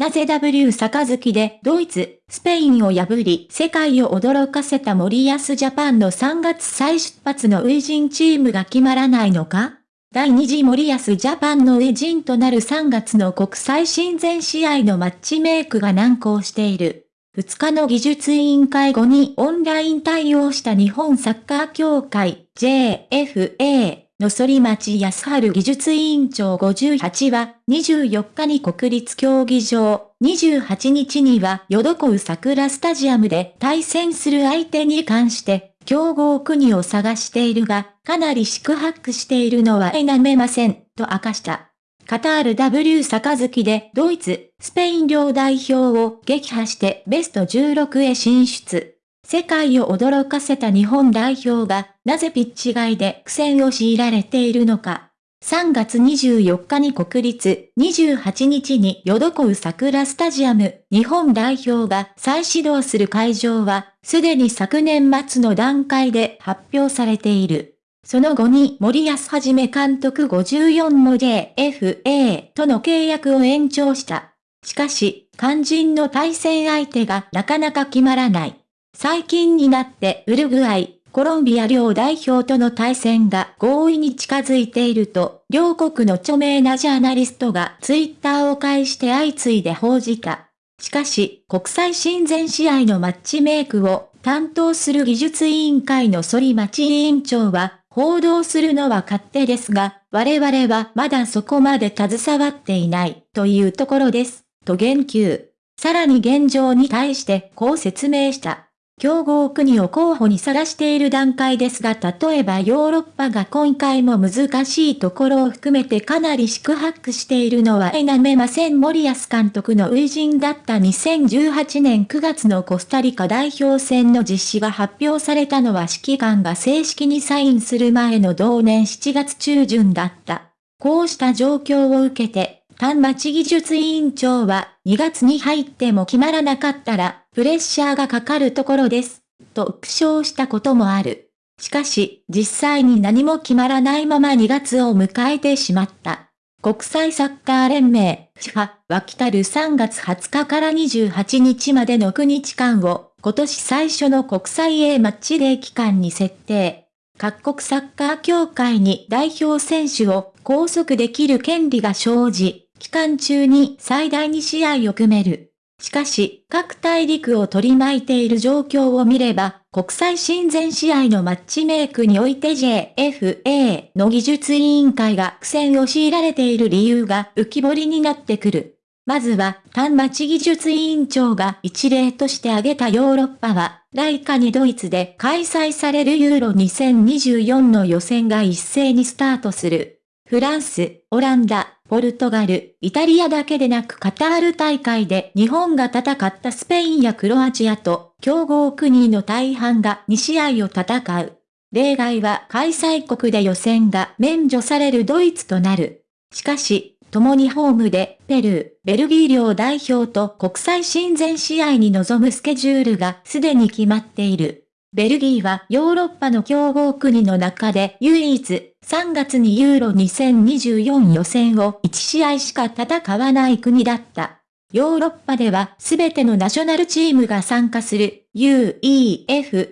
なぜ W 杯でドイツ、スペインを破り世界を驚かせた森保ジャパンの3月再出発の初陣チームが決まらないのか？第2次森保ジャパンの初陣となる3月の国際親善試合のマッチメイクが難航している。2日の技術委員会後にオンライン対応した日本サッカー協会 JFA の反町康春技術委員長58は、24日に国立競技場、28日にはヨドコウ桜スタジアムで対戦する相手に関して、競合国を探しているが、かなり宿泊しているのは否めません、と明かした。カタール W 杯でドイツ、スペイン両代表を撃破してベスト16へ進出。世界を驚かせた日本代表が、なぜピッチ外で苦戦を強いられているのか。3月24日に国立、28日にヨドコウ桜スタジアム、日本代表が再始動する会場は、すでに昨年末の段階で発表されている。その後に森保はじめ監督54の JFA との契約を延長した。しかし、肝心の対戦相手がなかなか決まらない。最近になってウルグアイ、コロンビア両代表との対戦が合意に近づいていると、両国の著名なジャーナリストがツイッターを介して相次いで報じた。しかし、国際親善試合のマッチメイクを担当する技術委員会の反町委員長は、報道するのは勝手ですが、我々はまだそこまで携わっていないというところです、と言及。さらに現状に対してこう説明した。競合国を候補にさらしている段階ですが例えばヨーロッパが今回も難しいところを含めてかなり宿泊しているのは否めません森保監督の初陣だった2018年9月のコスタリカ代表戦の実施が発表されたのは指揮官が正式にサインする前の同年7月中旬だった。こうした状況を受けて、丹町技術委員長は2月に入っても決まらなかったらプレッシャーがかかるところです、と苦笑したこともある。しかし、実際に何も決まらないまま2月を迎えてしまった。国際サッカー連盟、FIFA は来たる3月20日から28日までの9日間を、今年最初の国際 A マッチデー期間に設定。各国サッカー協会に代表選手を拘束できる権利が生じ、期間中に最大2試合を組める。しかし、各大陸を取り巻いている状況を見れば、国際親善試合のマッチメイクにおいて JFA の技術委員会が苦戦を強いられている理由が浮き彫りになってくる。まずは、単町技術委員長が一例として挙げたヨーロッパは、来夏にドイツで開催されるユーロ2024の予選が一斉にスタートする。フランス、オランダ、ポルトガル、イタリアだけでなくカタール大会で日本が戦ったスペインやクロアチアと強豪国の大半が2試合を戦う。例外は開催国で予選が免除されるドイツとなる。しかし、共にホームでペルー、ベルギー両代表と国際親善試合に臨むスケジュールがすでに決まっている。ベルギーはヨーロッパの強豪国の中で唯一3月にユーロ2024予選を1試合しか戦わない国だった。ヨーロッパでは全てのナショナルチームが参加する UEFA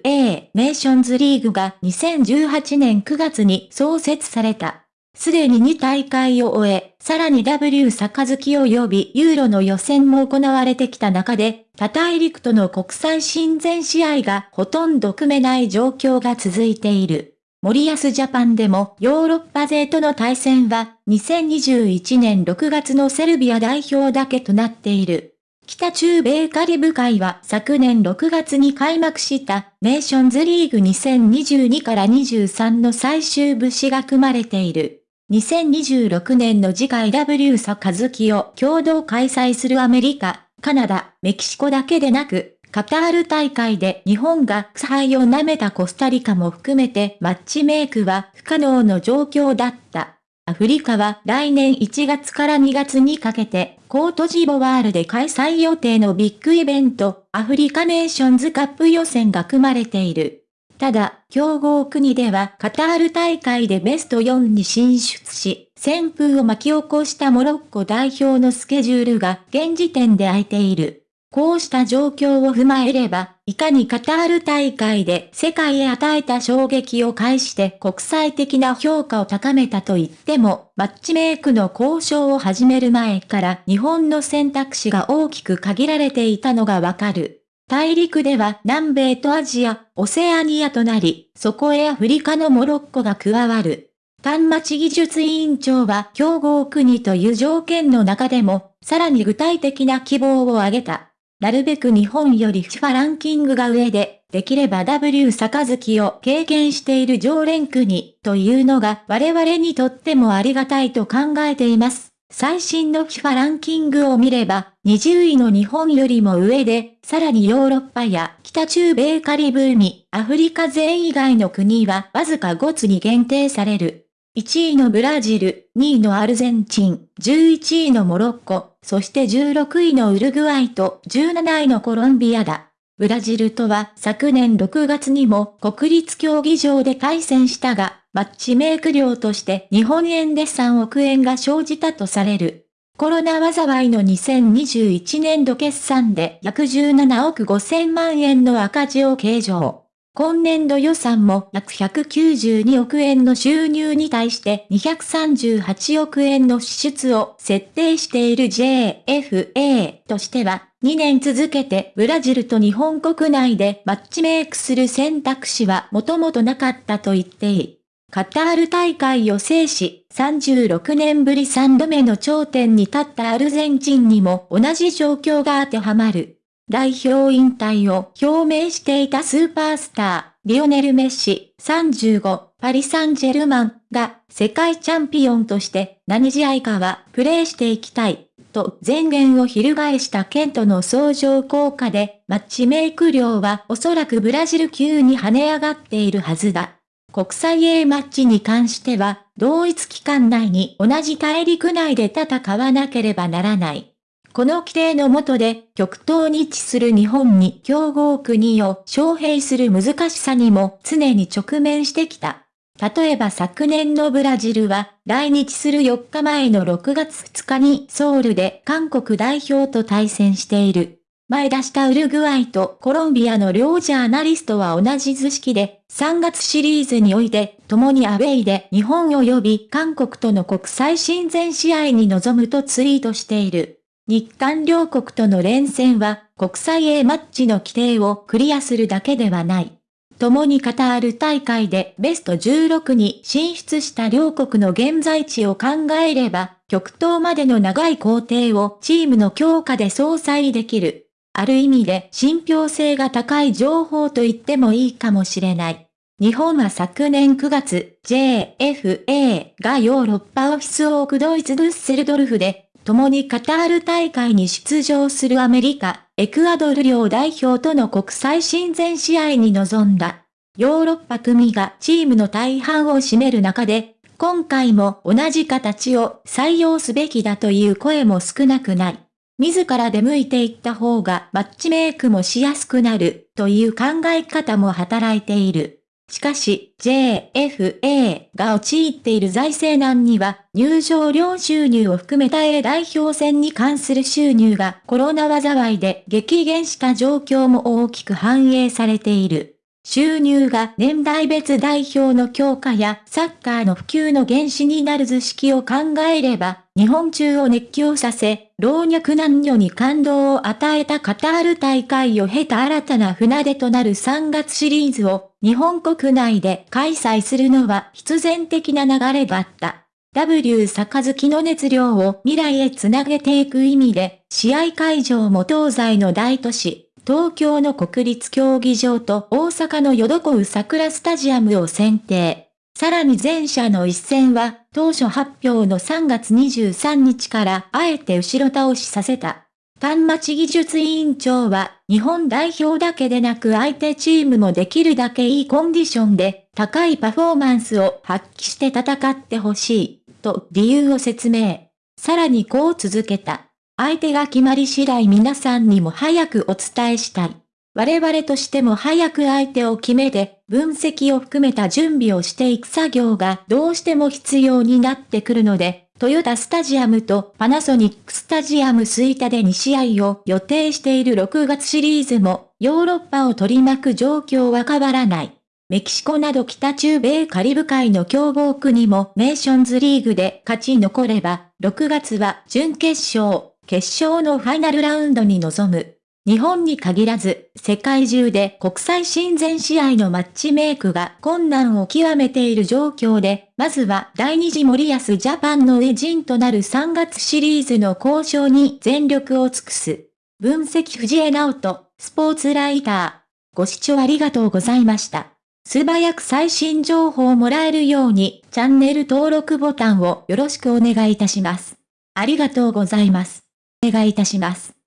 ネーションズリーグが2018年9月に創設された。すでに2大会を終え、さらに W 杯及びユーロの予選も行われてきた中で、他大陸との国際親善試合がほとんど組めない状況が続いている。森保ジャパンでもヨーロッパ勢との対戦は2021年6月のセルビア代表だけとなっている。北中米カリブ海は昨年6月に開幕したネーションズリーグ2022から23の最終部誌が組まれている。2026年の次回 W サカズキを共同開催するアメリカ、カナダ、メキシコだけでなく、カタール大会で日本が腐敗を舐めたコスタリカも含めてマッチメイクは不可能の状況だった。アフリカは来年1月から2月にかけてコートジボワールで開催予定のビッグイベントアフリカネーションズカップ予選が組まれている。ただ、強豪国ではカタール大会でベスト4に進出し、旋風を巻き起こしたモロッコ代表のスケジュールが現時点で空いている。こうした状況を踏まえれば、いかにカタール大会で世界へ与えた衝撃を介して国際的な評価を高めたと言っても、マッチメイクの交渉を始める前から日本の選択肢が大きく限られていたのがわかる。大陸では南米とアジア、オセアニアとなり、そこへアフリカのモロッコが加わる。丹町技術委員長は競合国という条件の中でも、さらに具体的な希望を挙げた。なるべく日本より FIFA ランキングが上で、できれば W 杯を経験している常連国というのが我々にとってもありがたいと考えています。最新の FIFA ランキングを見れば、20位の日本よりも上で、さらにヨーロッパや北中米カリブ海、アフリカ勢以外の国はわずか5つに限定される。1位のブラジル、2位のアルゼンチン、11位のモロッコ、そして16位のウルグアイと17位のコロンビアだ。ブラジルとは昨年6月にも国立競技場で対戦したが、マッチメイク料として日本円で3億円が生じたとされる。コロナ災いの2021年度決算で約17億5000万円の赤字を計上。今年度予算も約192億円の収入に対して238億円の支出を設定している JFA としては、2年続けてブラジルと日本国内でマッチメイクする選択肢はもともとなかったと言っていい。カタール大会を制し、36年ぶり3度目の頂点に立ったアルゼンチンにも同じ状況が当てはまる。代表引退を表明していたスーパースター、リオネル・メッシ、35、パリ・サンジェルマンが世界チャンピオンとして何試合かはプレーしていきたい、と前言を翻したケントの相乗効果で、マッチメイク量はおそらくブラジル級に跳ね上がっているはずだ。国際 A マッチに関しては、同一期間内に同じ大陸内で戦わなければならない。この規定の下で極東に位置する日本に競合国を招聘する難しさにも常に直面してきた。例えば昨年のブラジルは来日する4日前の6月2日にソウルで韓国代表と対戦している。前出したウルグアイとコロンビアの両ジャーナリストは同じ図式で3月シリーズにおいて共にアウェイで日本及び韓国との国際親善試合に臨むとツイートしている。日韓両国との連戦は国際 A マッチの規定をクリアするだけではない。共にカタール大会でベスト16に進出した両国の現在地を考えれば、極東までの長い工程をチームの強化で相殺できる。ある意味で信憑性が高い情報と言ってもいいかもしれない。日本は昨年9月、JFA がヨーロッパオフィスオークドイツブッセルドルフで共にカタール大会に出場するアメリカ、エクアドル両代表との国際親善試合に臨んだ。ヨーロッパ組がチームの大半を占める中で、今回も同じ形を採用すべきだという声も少なくない。自ら出向いていった方がマッチメイクもしやすくなるという考え方も働いている。しかし、JFA が陥っている財政難には、入場料収入を含めた A 代表戦に関する収入がコロナ災いで激減した状況も大きく反映されている。収入が年代別代表の強化やサッカーの普及の原資になる図式を考えれば、日本中を熱狂させ、老若男女に感動を与えたカタール大会を経た新たな船出となる3月シリーズを日本国内で開催するのは必然的な流れだった。W 杯の熱量を未来へつなげていく意味で、試合会場も東西の大都市、東京の国立競技場と大阪のヨドコウ桜スタジアムを選定。さらに前者の一戦は、当初発表の3月23日からあえて後ろ倒しさせた。丹町技術委員長は、日本代表だけでなく相手チームもできるだけいいコンディションで、高いパフォーマンスを発揮して戦ってほしい、と理由を説明。さらにこう続けた。相手が決まり次第皆さんにも早くお伝えしたい。我々としても早く相手を決めて、分析を含めた準備をしていく作業がどうしても必要になってくるので、トヨタスタジアムとパナソニックスタジアム吹田で2試合を予定している6月シリーズも、ヨーロッパを取り巻く状況は変わらない。メキシコなど北中米カリブ海の強豪国もネーションズリーグで勝ち残れば、6月は準決勝、決勝のファイナルラウンドに臨む。日本に限らず、世界中で国際親善試合のマッチメイクが困難を極めている状況で、まずは第二次森保ジャパンのエジンとなる3月シリーズの交渉に全力を尽くす。分析藤江直人、スポーツライター。ご視聴ありがとうございました。素早く最新情報をもらえるように、チャンネル登録ボタンをよろしくお願いいたします。ありがとうございます。お願いいたします。